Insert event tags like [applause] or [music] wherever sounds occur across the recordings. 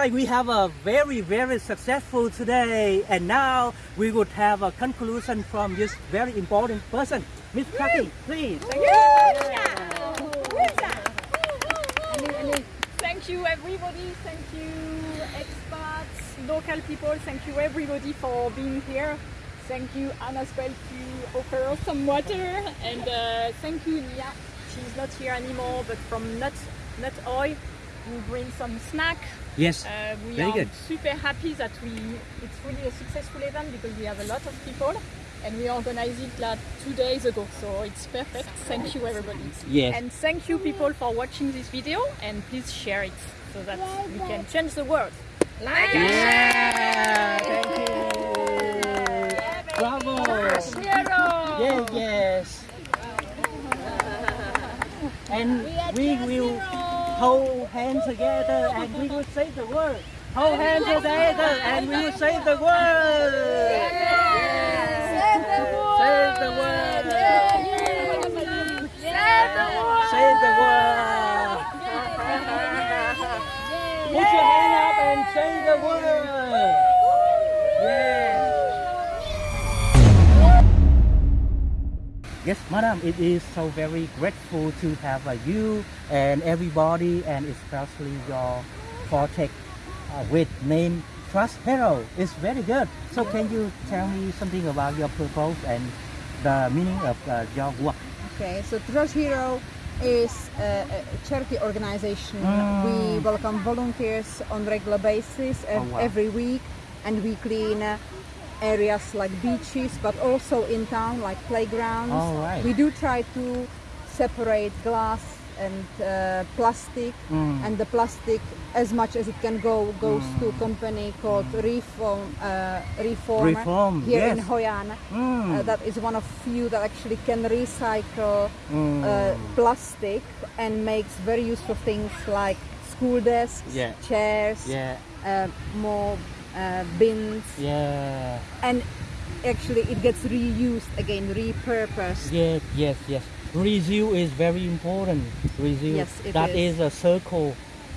right, we have a very, very successful today, and now we would have a conclusion from this very important person, Miss Kathy, please. Thank you. Thank you everybody, thank you expats, local people, thank you everybody for being here. Thank you Anna as well to offer us some water and uh, thank you Nia, she's not here anymore but from Nut, Nut Oil who bring some snack. Yes, Uh, we very are good. super happy that we it's really a successful event because we have a lot of people and we organized it like two days ago so it's perfect. Thank you everybody. Yes. And thank you people for watching this video and please share it so that we can change the world. Like Yeah, thank you. Bravo. Yes, yes. And we will hold hands together and we will say the word. Hold hands together and we will say the word. Yes. Say the word. Say the word. Put your hand up and say the word. Yes. Yes, madam, it is so very grateful to have uh, you and everybody and especially your project uh, with name Trust Hero. It's very good. So can you tell me something about your purpose and the meaning of uh, your work? Okay, so Trash Hero is a, a charity organization. Mm. We welcome volunteers on regular basis ev- Oh, wow. every week, and we clean uh, areas like beaches, but also in town like playgrounds. Right. We do try to separate glass and uh, plastic, Mm. and the plastic, as much as it can go, goes to a company called Reform uh, Reform, Reform, here in yes. Hoi An. Mm. Uh, that is one of few that actually can recycle Mm. uh, plastic and makes very useful things like school desks, Yeah. chairs, yeah, uh, more uh, bins, yeah. and actually it gets reused again, repurposed. Yes, yes, yes. Reuse is very important. Reuse. Yes, it That is. is a circle,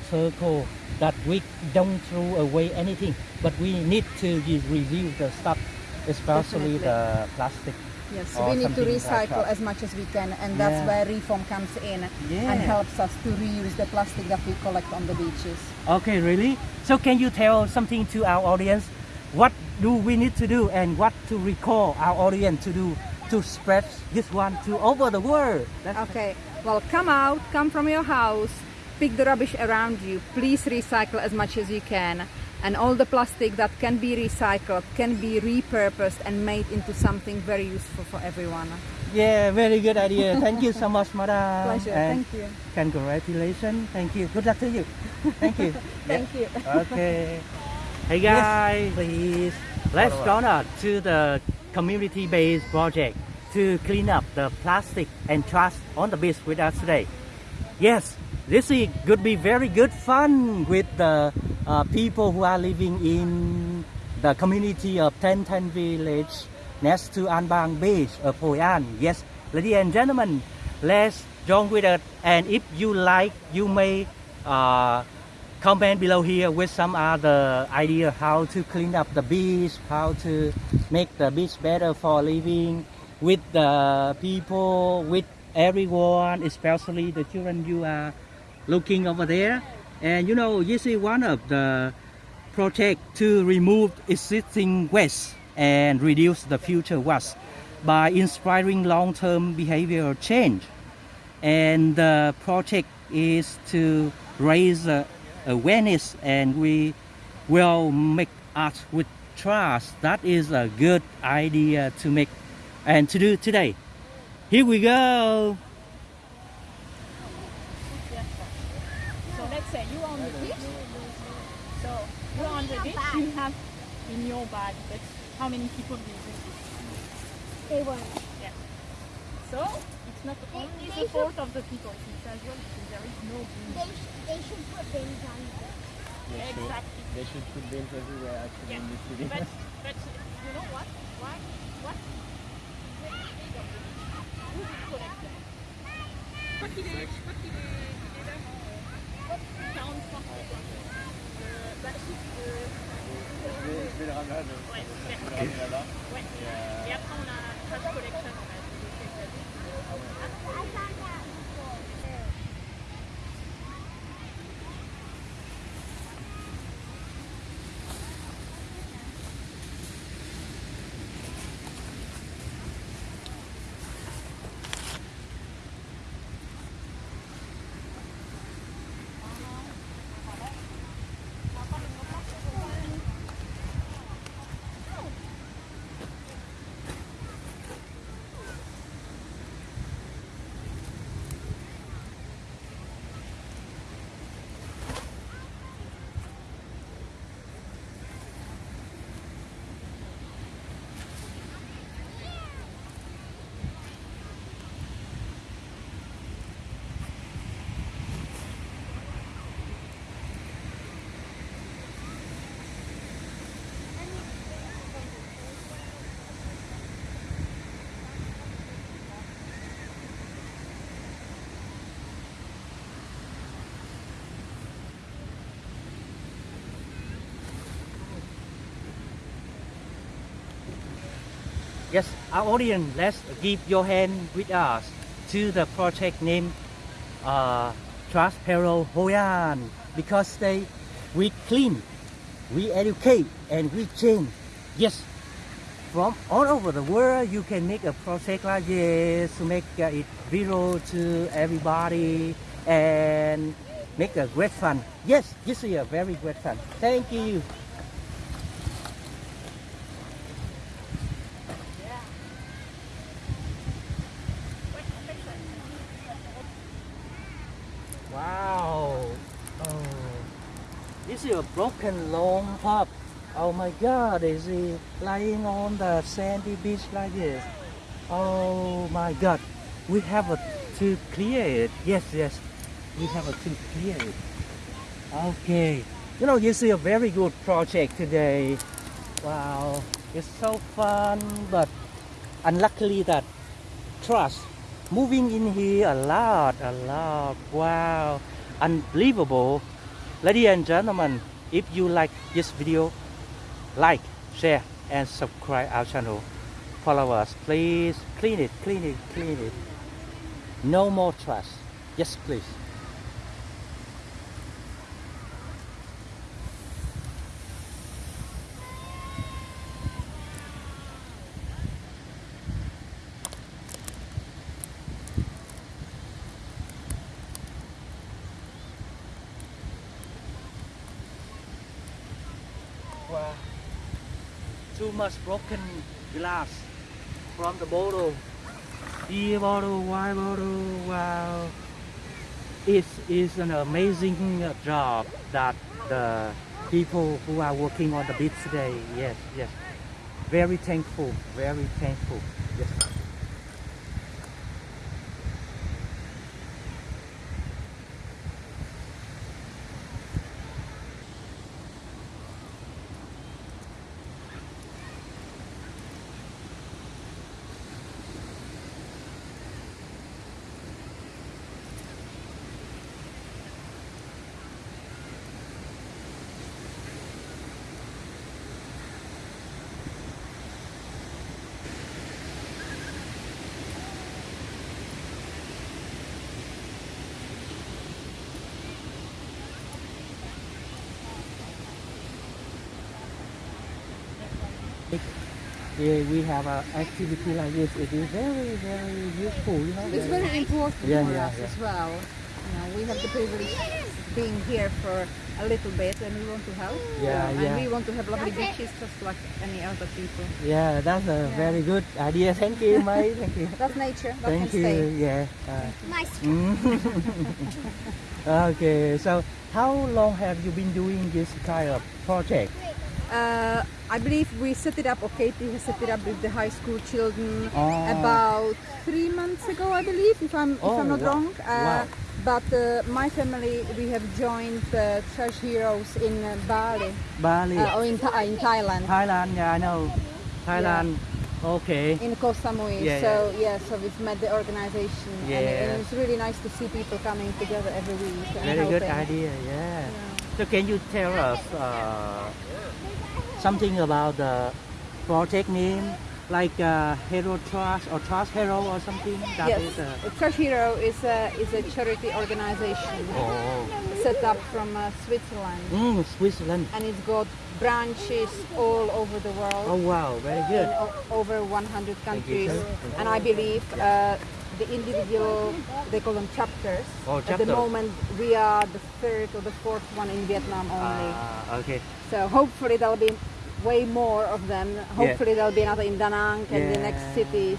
circle that we don't throw away anything, but we need to reuse the stuff, especially Definitely. the plastic. Yes, we need to like recycle as much as we can, and that's Yeah. where Reform comes in Yeah. and helps us to reuse the plastic that we collect on the beaches. Okay, really? So can you tell something to our audience? What do we need to do and what to recall our audience to do to spread this one to over the world? That's Okay, well, come out, come from your house, pick the rubbish around you. Please recycle as much as you can. And all the plastic that can be recycled can be repurposed and made into something very useful for everyone. Yeah, very good idea. Thank you so much, madam. Pleasure, And thank you. Congratulations. Thank you. Good luck to you. Thank you. [laughs] Thank you. Okay. Hey guys, please let's go on to the community-based project to clean up the plastic and trash on the beach with us today. Yes, this is could be very good fun with the uh, people who are living in the community of Ten Ten Village next to An Bang Beach of Hoi An. Yes, ladies and gentlemen, let's join with us. And if you like, you may uh, comment below here with some other idea how to clean up the beach, how to make the beach better for living with the people, with everyone, especially the children you are looking over there. And you know, this is one of the project to remove existing waste and reduce the future waste by inspiring long-term behavioral change. And the project is to raise awareness and we will make art with trust. That is a good idea to make and to do today. Here we go. So you are on the beach. So you're on the beach, you have in your bag, but how many people do you think? They were. Yeah. So it's not only the fault of the people, it's as well because there is no bin. They, sh- they should put bins on there. Exactly. They should put bins everywhere actually Yeah. in the city. But, [laughs] but you know what? Why? What? Where is the big of the beach? Who will collect them? Je crois qu'il est, je crois qu'il est, Je vais, le ramener euh, Et, après, on a collection. En fait. Ah, our audience, let's give your hand with us to the project name uh, Trust Peril Hoi An because they we clean, we educate, and we change. Yes, from all over the world, you can make a project like this to make uh, it viral to everybody and make a great fun. Yes, this is a very great fun. Thank you. Wow. Oh. This is a long pub. Oh my god, is he lying on the sandy beach like this? Oh my god. We have a, to clear it. Yes, yes. We have a, to clear it. Okay. You know, this is a very good project today. Wow. It's so fun, but unluckily that trust moving in here a lot, a lot. Wow, unbelievable. Ladies and gentlemen, if you like this video, like, share, and subscribe our channel. Follow us, please. Clean it, clean it, clean it. No more trash. Yes, please. Wow. Too much broken glass from the bottle. Beer bottle, wine bottle, wow. It is an amazing uh, job that the people who are working on the beach today, yes, yes. Very thankful, very thankful. Yes. Yeah, we have an activity like this. It is very, very useful, you know. It's very important Yeah, for yeah, us yeah. as well. You know, we have the privilege being here for a little bit and we want to help. Yeah, and yeah. we want to have lovely beaches just like any other people. Yeah, that's a Yeah. very good idea. Thank you, mate. [laughs] Thank you. That's nature. That Thank you. Yeah. Uh, Nice. [laughs] okay. So, how long have you been doing this kind of project? Uh, I believe we set it up, or Katie has set it up with the high school children Oh. about three months ago, I believe, if I'm, if Oh, I'm not wow. wrong. Uh, Wow. But uh, my family, we have joined uh, Trash Heroes in uh, Bali, Bali, uh, or in, Tha- in Thailand, Thailand. Yeah, I know. Thailand. Okay. in Koh Samui. Yeah, so yeah, so we've met the organization, and, it, Yeah. and it's really nice to see people coming together every week. And Very good idea. Yeah. Yeah. So, can you tell us uh, something about the project name, like uh, Hero Trust or Trust Hero or something? That yes, is, uh, Trash Hero is a, is a charity organization oh, set up from uh, Switzerland mm, Switzerland. and it's got branches all over the world. Oh wow, very in good. over 100 Thank you, countries and I believe uh, the individual they call them chapters Oh, chapter. at the moment we are the third or the fourth one in Vietnam only Ah, okay. so hopefully there'll be way more of them hopefully there'll be another in Da Nang and the next cities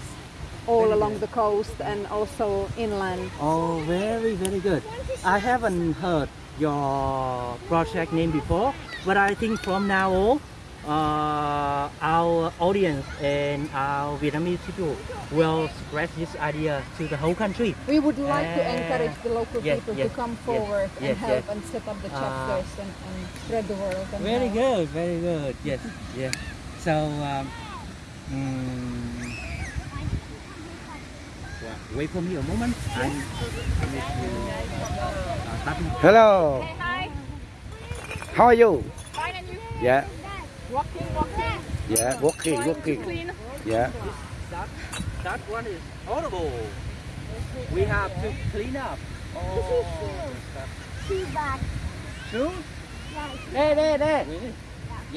all Very along good. the coast and also inland Oh, very, very good. I haven't heard your project name before, but I think from now on, uh, our audience and our Vietnamese people will spread this idea to the whole country. we would like to Ah. encourage the local Yes, people yes, to come yes, forward and help and set up the Ah. chapters and, and spread the word and Very help. good, very good. Yes, yes. So, um, mm, wait for me a moment. I, I need to uh, Hello, Hey, hi. how are you? Fine, and you? Yeah, Walking, walking. yeah, walking, walking. Yeah, that that one is horrible. We have to clean up. Shoe bag. Shoe? Right. Đê đê đê.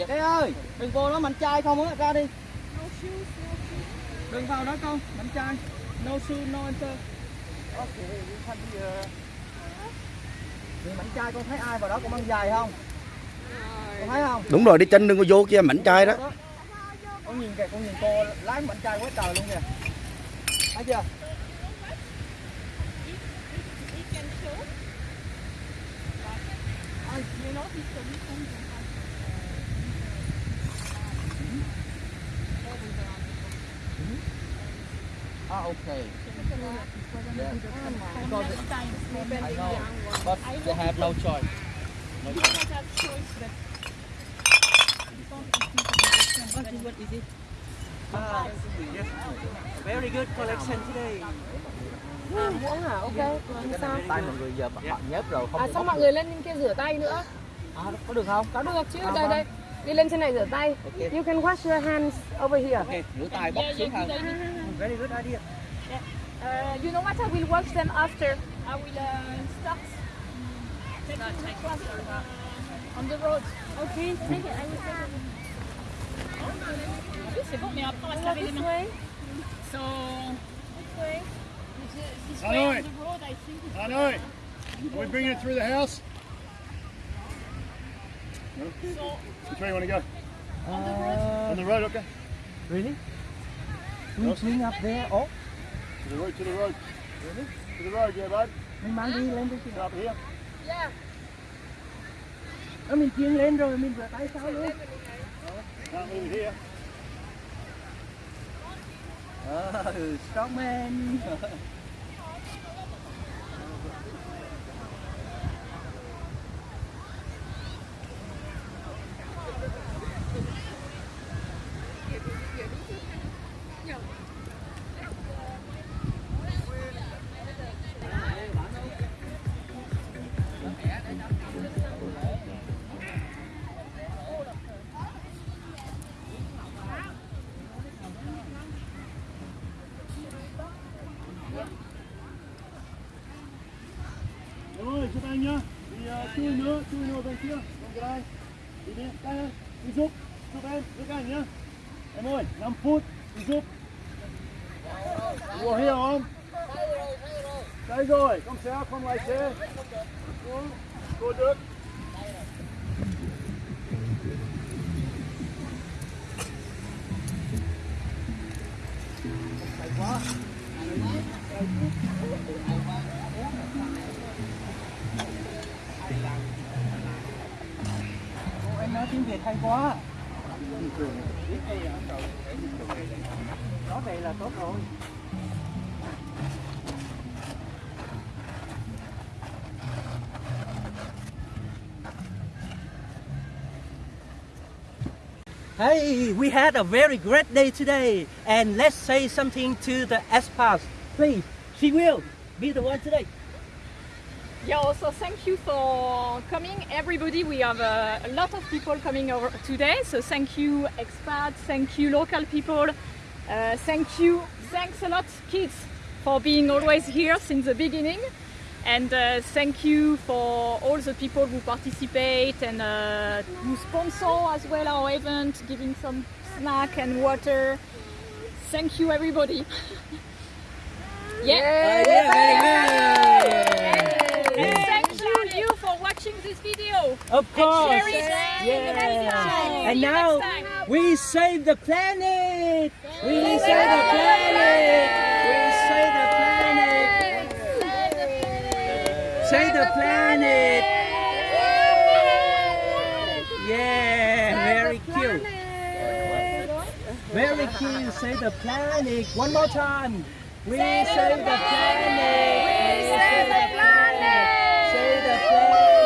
Đê ơi, đừng vô đó mạnh trai không á, ra đi. No shoes, no shoes. Đừng vào đó con, mạnh trai. No shoe, no enter. Okay, we can be uh... Người mạnh trai con thấy ai vào đó con mang giày không? Con thấy không? đúng rồi, đi chân đừng có vô kia mảnh trai đó. Con nhìn kìa, con nhìn cô lái mạnh trai quá trời luôn kìa. Thấy chưa? Ah, okay. Yeah. Because it- I know, but they have no choice. No choice. Ah, yes. Very good collection today. muỗng hả? Ok, sao? Tay mọi người giờ bận nhớp rồi không À bóc mọi người lên trên kia rửa tay nữa. À, có được không? Có được chứ, À, đây vâng. đây. Đi lên trên này rửa tay. Ok. You can wash your hands over here. Ok, rửa tay bóc xuống thôi. Very good idea. Uh, you know what? I will wash them after. I will uh, start taking the on the road. Okay, take it. I will take it. C'est bon, mais après on va se laver les mains. So, this way. This, way on the road, I think. Hanoi, are we bringing it through the house? No? Which way you want to go? Uh, On the road, okay. really? We clean up there. Oh, To the road, to the road. To the road, yeah, bud. mình mang đi lên đi. Up here. Đó, mình chiên lên rồi mình vừa tay sau luôn. Ờ, ừ, đi Ờ, [laughs] nữa, chui nữa bên kia. Không cái đây. Đi đi, đây ơi. Đi giúp. Giúp em, giúp anh nhá. Em ơi, 5 phút. Đi giúp. Ngồi hiểu không? Đây rồi, không sao, không lái xe. Cô được. Ồ, em hay quá. Vậy là tốt rồi. Hey, we had a very great day today, and let's say something to the expats. Please, she will be the one today. Yeah, also thank you for coming, everybody. We have uh, a lot of people coming over today, so thank you, expats, thank you, local people, uh, thank you, thanks a lot, kids, for being always here since the beginning, and uh, thank you for all the people who participate and uh, who sponsor as well our event, giving some snack and water. Thank you, everybody. [laughs] yeah. And thank you, you, for watching this video. Of And course. share it. Yeah. And now we save the planet. We save the planet. We save the planet. Save the planet. Yeah, very cute. Very cute. Save the planet. One more time. We save the planet. We save the planet. Save the planet.